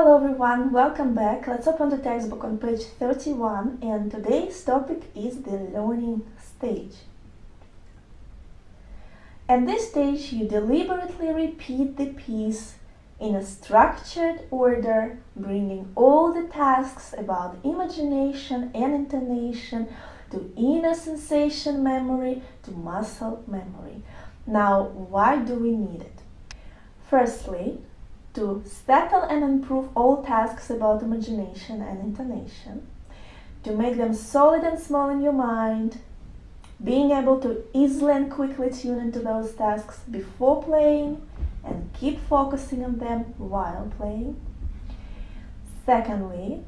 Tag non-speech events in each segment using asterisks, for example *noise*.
Hello everyone, welcome back. Let's open the textbook on page 31 and today's topic is the learning stage. At this stage you deliberately repeat the piece in a structured order, bringing all the tasks about imagination and intonation to inner sensation memory to muscle memory. Now, why do we need it? Firstly, to settle and improve all tasks about imagination and intonation, to make them solid and small in your mind, being able to easily and quickly tune into those tasks before playing and keep focusing on them while playing. Secondly,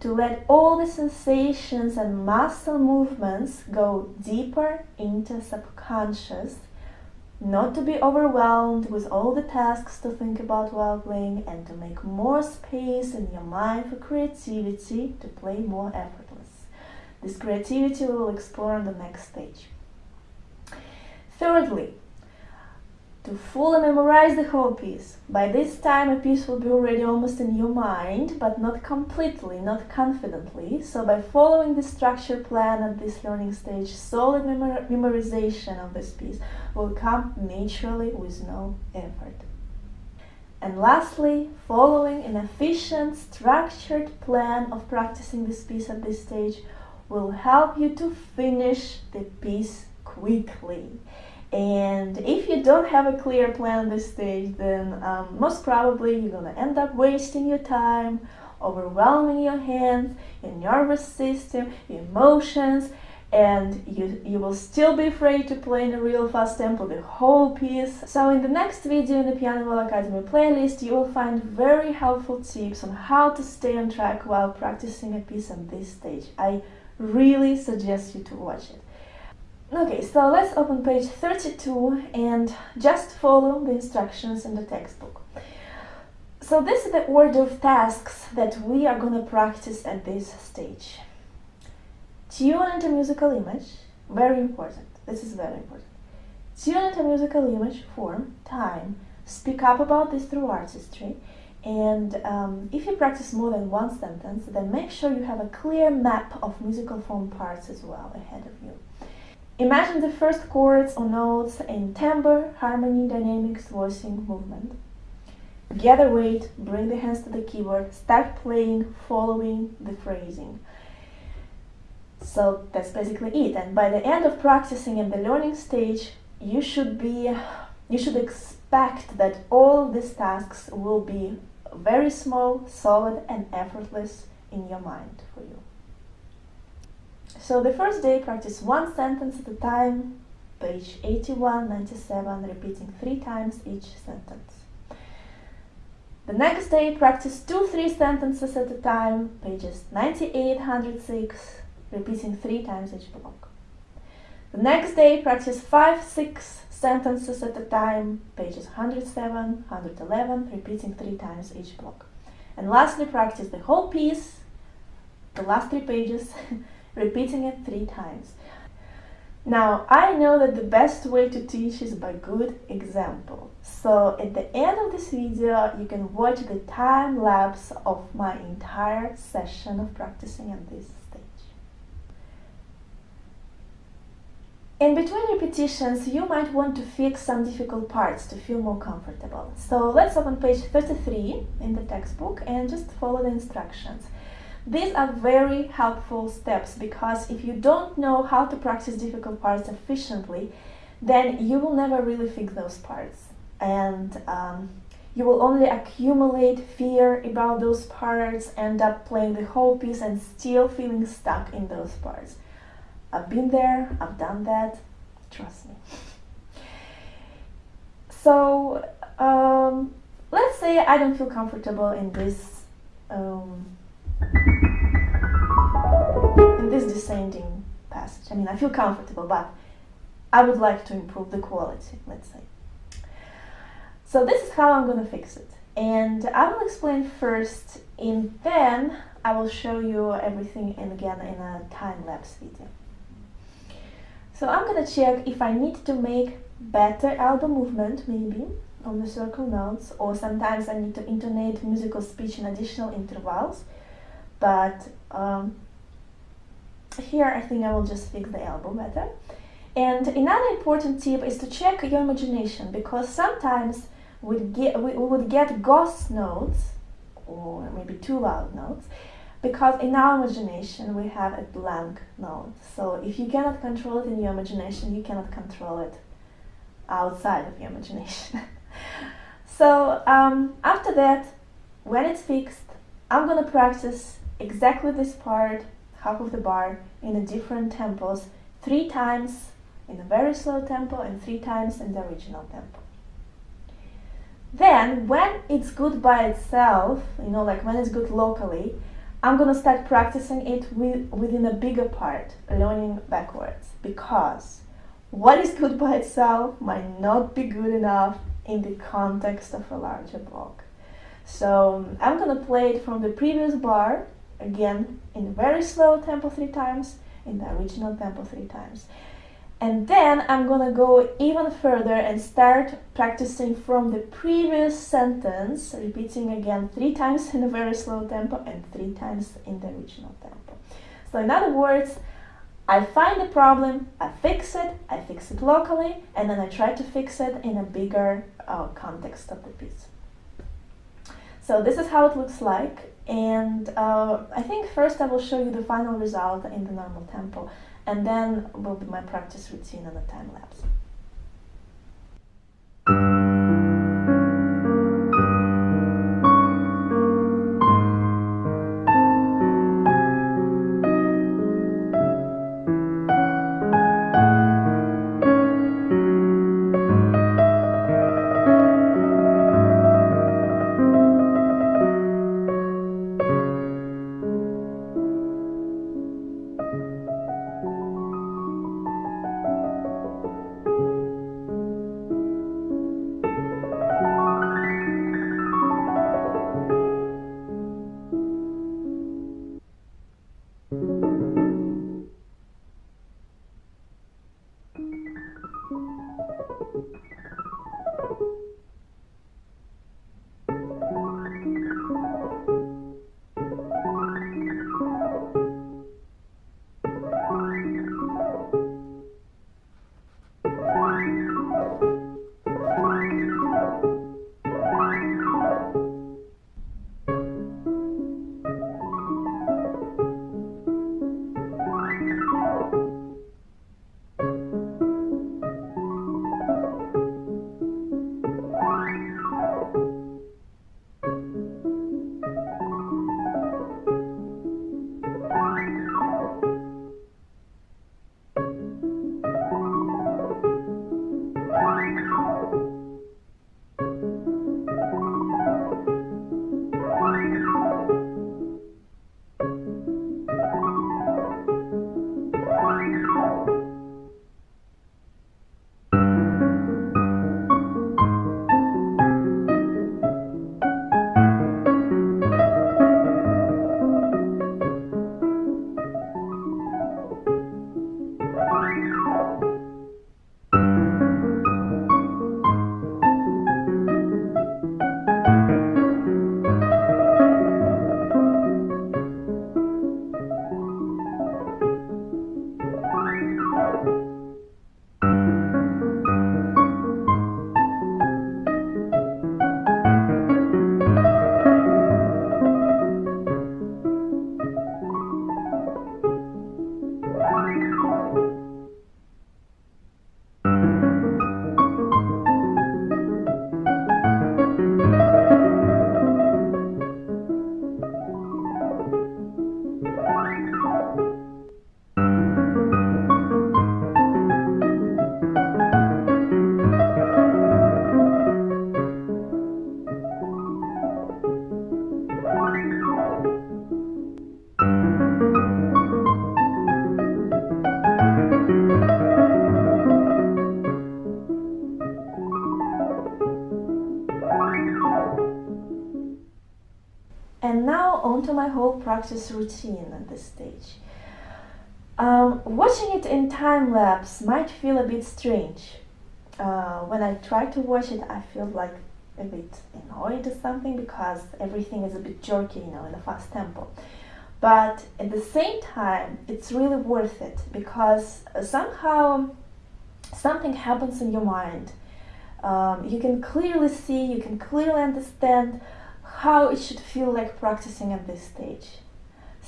to let all the sensations and muscle movements go deeper into subconscious not to be overwhelmed with all the tasks to think about while playing and to make more space in your mind for creativity to play more effortless. This creativity we will explore on the next stage. Thirdly, to fully memorize the whole piece. By this time a piece will be already almost in your mind, but not completely, not confidently. So by following the structure plan at this learning stage, solid memor memorization of this piece will come naturally with no effort. And lastly, following an efficient, structured plan of practicing this piece at this stage will help you to finish the piece quickly. And if you don't have a clear plan this stage, then um, most probably you're gonna end up wasting your time, overwhelming your hands, your nervous system, your emotions, and you, you will still be afraid to play in a real fast tempo the whole piece. So in the next video in the Piano Well Academy playlist, you will find very helpful tips on how to stay on track while practicing a piece on this stage. I really suggest you to watch it. Okay, so let's open page 32 and just follow the instructions in the textbook. So this is the order of tasks that we are going to practice at this stage. Tune into musical image, very important, this is very important. Tune into musical image, form, time, speak up about this through artistry, and um, if you practice more than one sentence, then make sure you have a clear map of musical form parts as well ahead of you. Imagine the first chords or notes in timbre, harmony, dynamics, voicing, movement. Gather weight, bring the hands to the keyboard, start playing, following the phrasing. So that's basically it. And by the end of practicing in the learning stage, you should be, you should expect that all these tasks will be very small, solid and effortless in your mind for you. So the first day practice one sentence at a time, page 81, 97, repeating three times each sentence. The next day practice two, three sentences at a time, pages 98, 106, repeating three times each block. The next day practice five, six sentences at a time, pages 107, 111, repeating three times each block. And lastly practice the whole piece, the last three pages, *laughs* repeating it three times. Now, I know that the best way to teach is by good example. So at the end of this video, you can watch the time lapse of my entire session of practicing at this stage. In between repetitions, you might want to fix some difficult parts to feel more comfortable. So let's open page 33 in the textbook and just follow the instructions. These are very helpful steps because if you don't know how to practice difficult parts efficiently, then you will never really fix those parts. And um, you will only accumulate fear about those parts, end up playing the whole piece and still feeling stuck in those parts. I've been there, I've done that, trust me. So, um, let's say I don't feel comfortable in this um, in this descending passage. I mean, I feel comfortable, but I would like to improve the quality, let's say. So this is how I'm going to fix it. And I will explain first, and then I will show you everything again in a time-lapse video. So I'm going to check if I need to make better elbow movement, maybe, on the circle notes, or sometimes I need to intonate musical speech in additional intervals. But um, here I think I will just fix the elbow better. And another important tip is to check your imagination because sometimes we, get, we would get ghost notes or maybe too loud notes because in our imagination we have a blank note. So if you cannot control it in your imagination, you cannot control it outside of your imagination. *laughs* so um, after that, when it's fixed, I'm gonna practice exactly this part, half of the bar, in a different tempos, three times in a very slow tempo and three times in the original tempo. Then, when it's good by itself, you know, like when it's good locally, I'm gonna start practicing it with, within a bigger part, learning backwards, because what is good by itself might not be good enough in the context of a larger block. So I'm gonna play it from the previous bar, again, in very slow tempo three times, in the original tempo three times. And then I'm gonna go even further and start practicing from the previous sentence, repeating again three times in a very slow tempo and three times in the original tempo. So in other words, I find the problem, I fix it, I fix it locally, and then I try to fix it in a bigger uh, context of the piece. So this is how it looks like, and uh, I think first I will show you the final result in the normal tempo and then will be my practice routine and the time lapse. Practice routine at this stage. Um, watching it in time lapse might feel a bit strange. uh, when I try to watch it, I feel like a bit annoyed or something because everything is a bit jerky, you know, in a fast tempo. But at the same time, it's really worth it because somehow something happens in your mind. Um, you can clearly see, you can clearly understand how it should feel like practicing at this stage.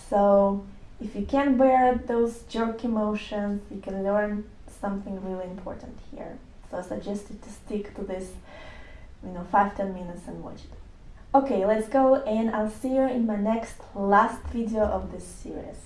So if you can bear those jerky motions, you can learn something really important here. So I suggest you to stick to this, you know, 5-10 minutes and watch it. Okay, let's go and I'll see you in my next last video of this series.